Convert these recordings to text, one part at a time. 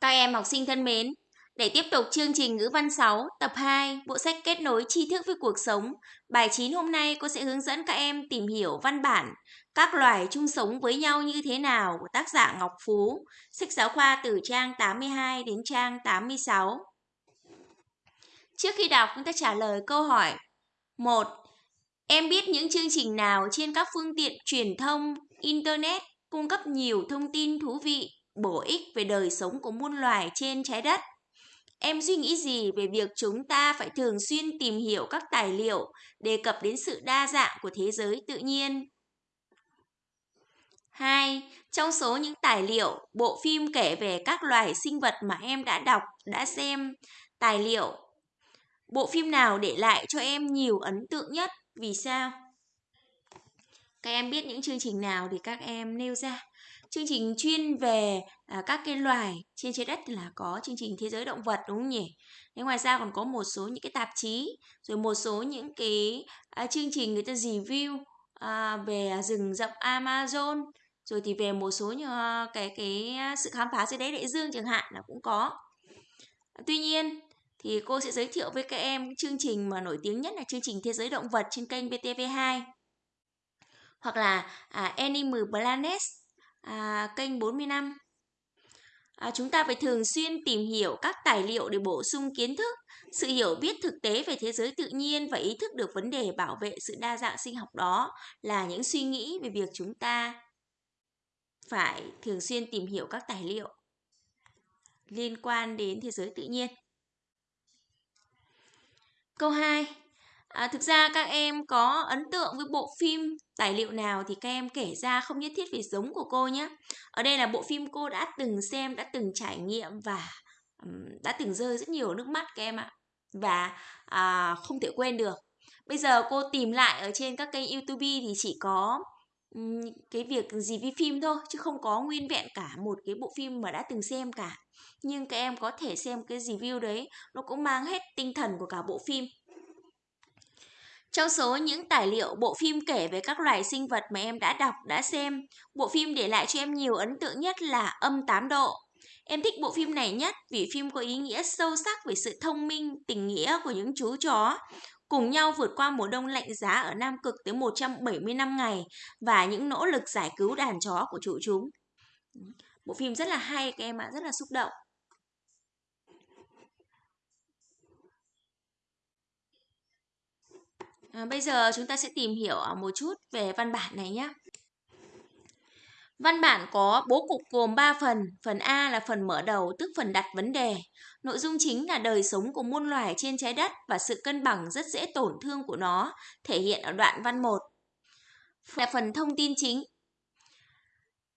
Các em học sinh thân mến, để tiếp tục chương trình ngữ văn 6, tập 2, bộ sách kết nối tri thức với cuộc sống, bài 9 hôm nay cô sẽ hướng dẫn các em tìm hiểu văn bản các loài chung sống với nhau như thế nào của tác giả Ngọc Phú, sách giáo khoa từ trang 82 đến trang 86. Trước khi đọc, chúng ta trả lời câu hỏi 1. Em biết những chương trình nào trên các phương tiện truyền thông, Internet cung cấp nhiều thông tin thú vị bổ ích về đời sống của muôn loài trên trái đất. Em suy nghĩ gì về việc chúng ta phải thường xuyên tìm hiểu các tài liệu đề cập đến sự đa dạng của thế giới tự nhiên? 2. Trong số những tài liệu, bộ phim kể về các loài sinh vật mà em đã đọc, đã xem, tài liệu, bộ phim nào để lại cho em nhiều ấn tượng nhất? Vì sao? Các em biết những chương trình nào thì các em nêu ra chương trình chuyên về à, các cái loài trên trái đất là có chương trình thế giới động vật đúng không nhỉ? Thế ngoài ra còn có một số những cái tạp chí rồi một số những cái à, chương trình người ta review à, về rừng rậm Amazon rồi thì về một số những ờ, cái cái sự khám phá dưới đáy đại dương chẳng hạn là cũng có. Tuy nhiên thì cô sẽ giới thiệu với các em chương trình mà nổi tiếng nhất là chương trình thế giới động vật trên kênh VTV2 hoặc là à, Animal Planet à, kênh 40 năm. À, chúng ta phải thường xuyên tìm hiểu các tài liệu để bổ sung kiến thức, sự hiểu biết thực tế về thế giới tự nhiên và ý thức được vấn đề bảo vệ sự đa dạng sinh học đó là những suy nghĩ về việc chúng ta phải thường xuyên tìm hiểu các tài liệu liên quan đến thế giới tự nhiên. Câu 2. À, thực ra các em có ấn tượng với bộ phim tài liệu nào thì các em kể ra không nhất thiết phải giống của cô nhé. Ở đây là bộ phim cô đã từng xem, đã từng trải nghiệm và um, đã từng rơi rất nhiều nước mắt các em ạ. Và à, không thể quên được. Bây giờ cô tìm lại ở trên các kênh YouTube thì chỉ có um, cái việc review phim thôi chứ không có nguyên vẹn cả một cái bộ phim mà đã từng xem cả. Nhưng các em có thể xem cái review đấy nó cũng mang hết tinh thần của cả bộ phim trong số những tài liệu bộ phim kể về các loài sinh vật mà em đã đọc, đã xem, bộ phim để lại cho em nhiều ấn tượng nhất là Âm 8 độ. Em thích bộ phim này nhất vì phim có ý nghĩa sâu sắc về sự thông minh, tình nghĩa của những chú chó, cùng nhau vượt qua mùa đông lạnh giá ở Nam Cực tới 170 năm ngày và những nỗ lực giải cứu đàn chó của chủ chúng. Bộ phim rất là hay các em ạ, rất là xúc động. À, bây giờ chúng ta sẽ tìm hiểu ờ, một chút về văn bản này nhé. Văn bản có bố cục gồm 3 phần. Phần A là phần mở đầu, tức phần đặt vấn đề. Nội dung chính là đời sống của muôn loài trên trái đất và sự cân bằng rất dễ tổn thương của nó, thể hiện ở đoạn văn 1. Là phần thông tin chính.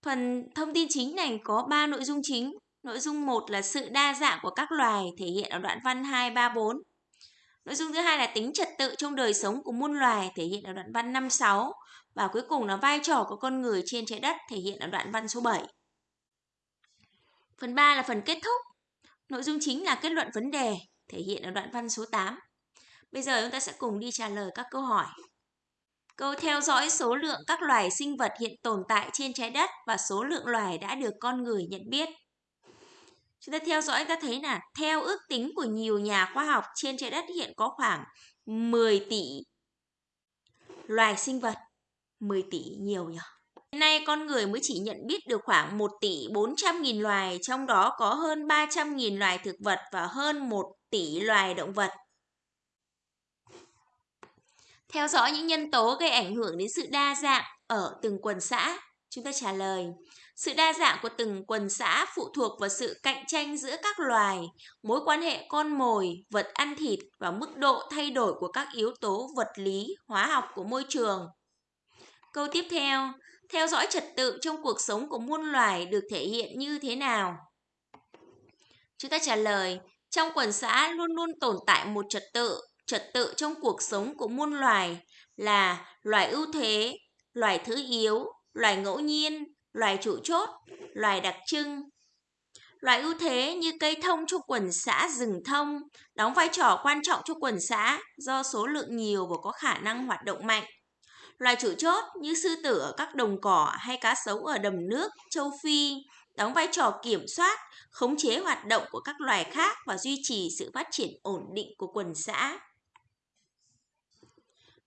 Phần thông tin chính này có 3 nội dung chính. Nội dung 1 là sự đa dạng của các loài, thể hiện ở đoạn văn 2, 3, 4. Nội dung thứ hai là tính trật tự trong đời sống của muôn loài, thể hiện ở đoạn văn 5 6 và cuối cùng là vai trò của con người trên trái đất, thể hiện ở đoạn văn số 7. Phần 3 là phần kết thúc. Nội dung chính là kết luận vấn đề, thể hiện ở đoạn văn số 8. Bây giờ chúng ta sẽ cùng đi trả lời các câu hỏi. Câu theo dõi số lượng các loài sinh vật hiện tồn tại trên trái đất và số lượng loài đã được con người nhận biết. Chúng ta theo dõi ta thấy là theo ước tính của nhiều nhà khoa học trên trái đất hiện có khoảng 10 tỷ loài sinh vật. 10 tỷ nhiều nhỉ? Hiện nay con người mới chỉ nhận biết được khoảng 1 tỷ 400 nghìn loài, trong đó có hơn 300 nghìn loài thực vật và hơn 1 tỷ loài động vật. Theo dõi những nhân tố gây ảnh hưởng đến sự đa dạng ở từng quần xã. Chúng ta trả lời, sự đa dạng của từng quần xã phụ thuộc vào sự cạnh tranh giữa các loài, mối quan hệ con mồi, vật ăn thịt và mức độ thay đổi của các yếu tố vật lý, hóa học của môi trường. Câu tiếp theo, theo dõi trật tự trong cuộc sống của muôn loài được thể hiện như thế nào? Chúng ta trả lời, trong quần xã luôn luôn tồn tại một trật tự, trật tự trong cuộc sống của muôn loài là loài ưu thế, loài thứ yếu, loài ngẫu nhiên, loài trụ chốt, loài đặc trưng. Loài ưu thế như cây thông trong quần xã rừng thông đóng vai trò quan trọng cho quần xã do số lượng nhiều và có khả năng hoạt động mạnh. Loài chủ chốt như sư tử ở các đồng cỏ hay cá sấu ở đầm nước, châu Phi đóng vai trò kiểm soát, khống chế hoạt động của các loài khác và duy trì sự phát triển ổn định của quần xã.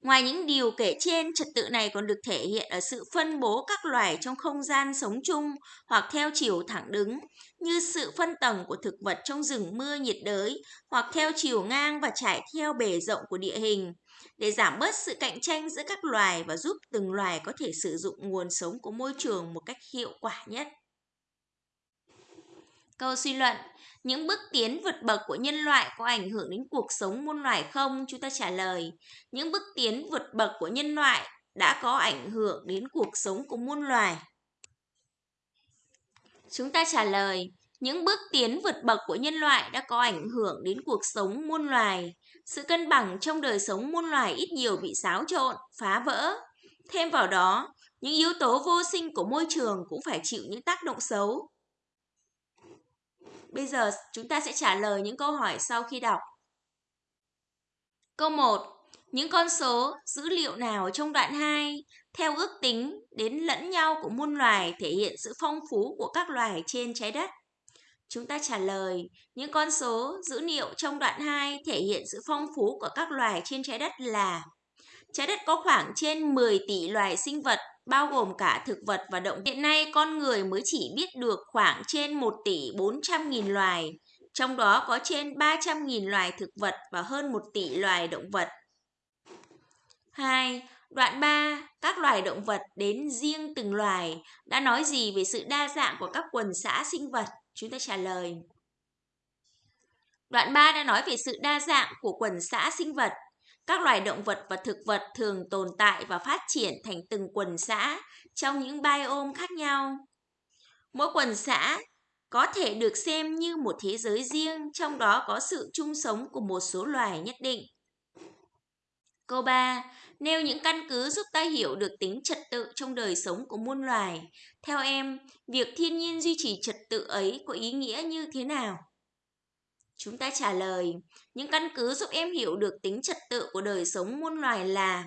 Ngoài những điều kể trên, trật tự này còn được thể hiện ở sự phân bố các loài trong không gian sống chung hoặc theo chiều thẳng đứng, như sự phân tầng của thực vật trong rừng mưa nhiệt đới hoặc theo chiều ngang và trải theo bề rộng của địa hình, để giảm bớt sự cạnh tranh giữa các loài và giúp từng loài có thể sử dụng nguồn sống của môi trường một cách hiệu quả nhất. Câu suy luận, những bước tiến vượt bậc của nhân loại có ảnh hưởng đến cuộc sống muôn loài không? Chúng ta trả lời, những bước tiến vượt bậc của nhân loại đã có ảnh hưởng đến cuộc sống của muôn loài. Chúng ta trả lời, những bước tiến vượt bậc của nhân loại đã có ảnh hưởng đến cuộc sống muôn loài. Sự cân bằng trong đời sống muôn loài ít nhiều bị xáo trộn, phá vỡ. Thêm vào đó, những yếu tố vô sinh của môi trường cũng phải chịu những tác động xấu. Bây giờ chúng ta sẽ trả lời những câu hỏi sau khi đọc. Câu 1. Những con số, dữ liệu nào trong đoạn 2 theo ước tính đến lẫn nhau của muôn loài thể hiện sự phong phú của các loài trên trái đất? Chúng ta trả lời, những con số, dữ liệu trong đoạn 2 thể hiện sự phong phú của các loài trên trái đất là Trái đất có khoảng trên 10 tỷ loài sinh vật bao gồm cả thực vật và động. Hiện nay con người mới chỉ biết được khoảng trên 1 tỷ 400 nghìn loài, trong đó có trên 300 nghìn loài thực vật và hơn 1 tỷ loài động vật. 2. Đoạn 3, các loài động vật đến riêng từng loài đã nói gì về sự đa dạng của các quần xã sinh vật? Chúng ta trả lời. Đoạn 3 đã nói về sự đa dạng của quần xã sinh vật. Các loài động vật và thực vật thường tồn tại và phát triển thành từng quần xã trong những biome khác nhau. Mỗi quần xã có thể được xem như một thế giới riêng, trong đó có sự chung sống của một số loài nhất định. Câu 3. Nêu những căn cứ giúp ta hiểu được tính trật tự trong đời sống của muôn loài. Theo em, việc thiên nhiên duy trì trật tự ấy có ý nghĩa như thế nào? Chúng ta trả lời, những căn cứ giúp em hiểu được tính trật tự của đời sống muôn loài là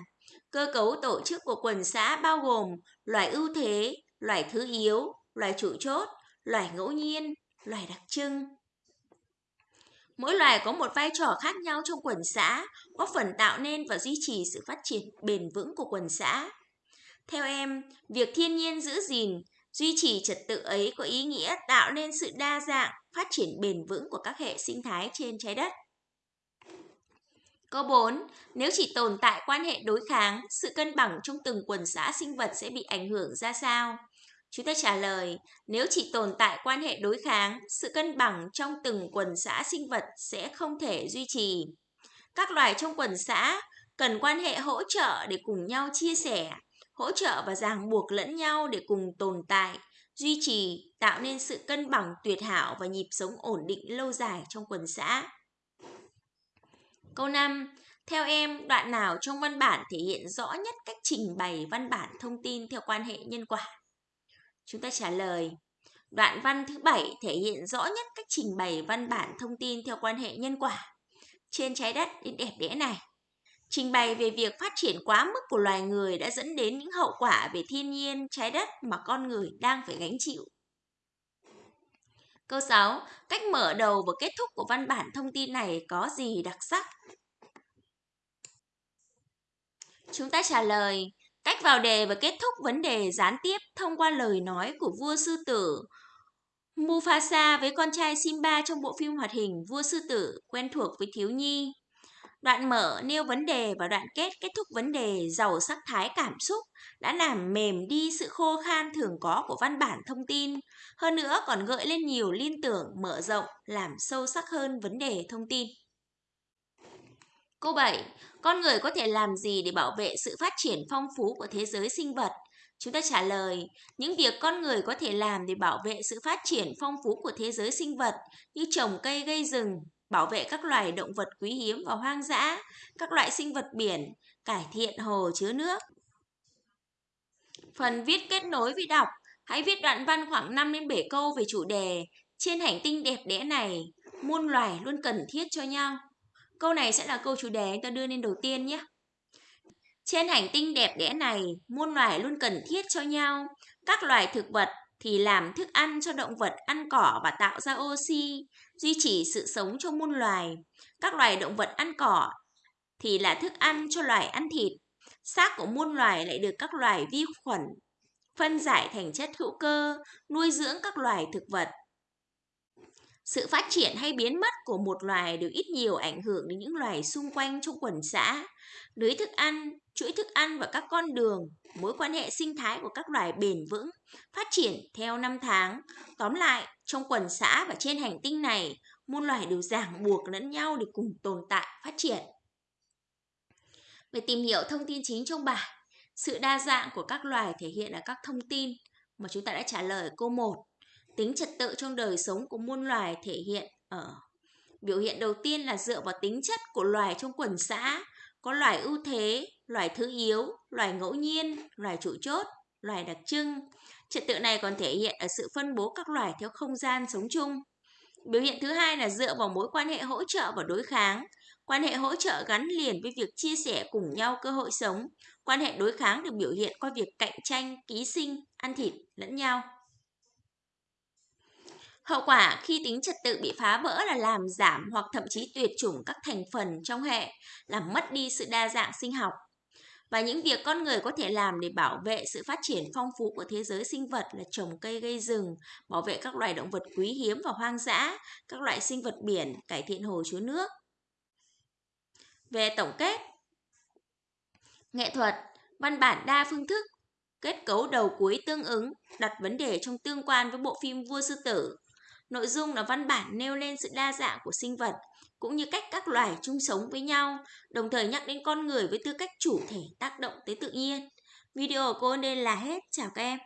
cơ cấu tổ chức của quần xã bao gồm loài ưu thế, loài thứ yếu, loài chủ chốt, loài ngẫu nhiên, loài đặc trưng. Mỗi loài có một vai trò khác nhau trong quần xã, góp phần tạo nên và duy trì sự phát triển bền vững của quần xã. Theo em, việc thiên nhiên giữ gìn, duy trì trật tự ấy có ý nghĩa tạo nên sự đa dạng, phát triển bền vững của các hệ sinh thái trên trái đất. Câu 4. Nếu chỉ tồn tại quan hệ đối kháng, sự cân bằng trong từng quần xã sinh vật sẽ bị ảnh hưởng ra sao? Chúng ta trả lời, nếu chỉ tồn tại quan hệ đối kháng, sự cân bằng trong từng quần xã sinh vật sẽ không thể duy trì. Các loài trong quần xã cần quan hệ hỗ trợ để cùng nhau chia sẻ, hỗ trợ và ràng buộc lẫn nhau để cùng tồn tại, duy trì, tạo nên sự cân bằng tuyệt hảo và nhịp sống ổn định lâu dài trong quần xã. Câu 5. Theo em, đoạn nào trong văn bản thể hiện rõ nhất cách trình bày văn bản thông tin theo quan hệ nhân quả? Chúng ta trả lời. Đoạn văn thứ bảy thể hiện rõ nhất cách trình bày văn bản thông tin theo quan hệ nhân quả. Trên trái đất đến đẹp đẽ này, trình bày về việc phát triển quá mức của loài người đã dẫn đến những hậu quả về thiên nhiên, trái đất mà con người đang phải gánh chịu. Câu 6. Cách mở đầu và kết thúc của văn bản thông tin này có gì đặc sắc? Chúng ta trả lời, cách vào đề và kết thúc vấn đề gián tiếp thông qua lời nói của vua sư tử Mufasa với con trai Simba trong bộ phim hoạt hình Vua Sư Tử quen thuộc với thiếu nhi. Đoạn mở nêu vấn đề và đoạn kết kết thúc vấn đề giàu sắc thái cảm xúc đã làm mềm đi sự khô khan thường có của văn bản thông tin. Hơn nữa còn gợi lên nhiều liên tưởng mở rộng làm sâu sắc hơn vấn đề thông tin. Câu 7. Con người có thể làm gì để bảo vệ sự phát triển phong phú của thế giới sinh vật? Chúng ta trả lời, những việc con người có thể làm để bảo vệ sự phát triển phong phú của thế giới sinh vật như trồng cây gây rừng, bảo vệ các loài động vật quý hiếm và hoang dã, các loại sinh vật biển, cải thiện hồ chứa nước. Phần viết kết nối với đọc, hãy viết đoạn văn khoảng 5 đến 7 câu về chủ đề Trên hành tinh đẹp đẽ này, muôn loài luôn cần thiết cho nhau. Câu này sẽ là câu chủ đề ta đưa lên đầu tiên nhé. Trên hành tinh đẹp đẽ này, muôn loài luôn cần thiết cho nhau. Các loài thực vật, thì làm thức ăn cho động vật ăn cỏ và tạo ra oxy, duy trì sự sống cho muôn loài. Các loài động vật ăn cỏ thì là thức ăn cho loài ăn thịt. Xác của muôn loài lại được các loài vi khuẩn phân giải thành chất hữu cơ, nuôi dưỡng các loài thực vật. Sự phát triển hay biến mất của một loài đều ít nhiều ảnh hưởng đến những loài xung quanh trong quần xã. Lưới thức ăn, chuỗi thức ăn và các con đường, mối quan hệ sinh thái của các loài bền vững, phát triển theo năm tháng. Tóm lại, trong quần xã và trên hành tinh này, muôn loài đều ràng buộc lẫn nhau để cùng tồn tại, phát triển. Về tìm hiểu thông tin chính trong bài, sự đa dạng của các loài thể hiện ở các thông tin mà chúng ta đã trả lời câu 1. Tính trật tự trong đời sống của muôn loài thể hiện ở biểu hiện đầu tiên là dựa vào tính chất của loài trong quần xã, có loài ưu thế, loài thứ yếu, loài ngẫu nhiên, loài chủ chốt, loài đặc trưng. Trật tự này còn thể hiện ở sự phân bố các loài theo không gian sống chung. Biểu hiện thứ hai là dựa vào mối quan hệ hỗ trợ và đối kháng. Quan hệ hỗ trợ gắn liền với việc chia sẻ cùng nhau cơ hội sống. Quan hệ đối kháng được biểu hiện qua việc cạnh tranh, ký sinh, ăn thịt lẫn nhau. Hậu quả khi tính trật tự bị phá vỡ là làm giảm hoặc thậm chí tuyệt chủng các thành phần trong hệ, làm mất đi sự đa dạng sinh học. Và những việc con người có thể làm để bảo vệ sự phát triển phong phú của thế giới sinh vật là trồng cây gây rừng, bảo vệ các loài động vật quý hiếm và hoang dã, các loại sinh vật biển, cải thiện hồ chứa nước. Về tổng kết, nghệ thuật, văn bản đa phương thức, kết cấu đầu cuối tương ứng, đặt vấn đề trong tương quan với bộ phim Vua Sư Tử, Nội dung là văn bản nêu lên sự đa dạng của sinh vật, cũng như cách các loài chung sống với nhau, đồng thời nhắc đến con người với tư cách chủ thể tác động tới tự nhiên. Video của cô đây là hết. Chào các em.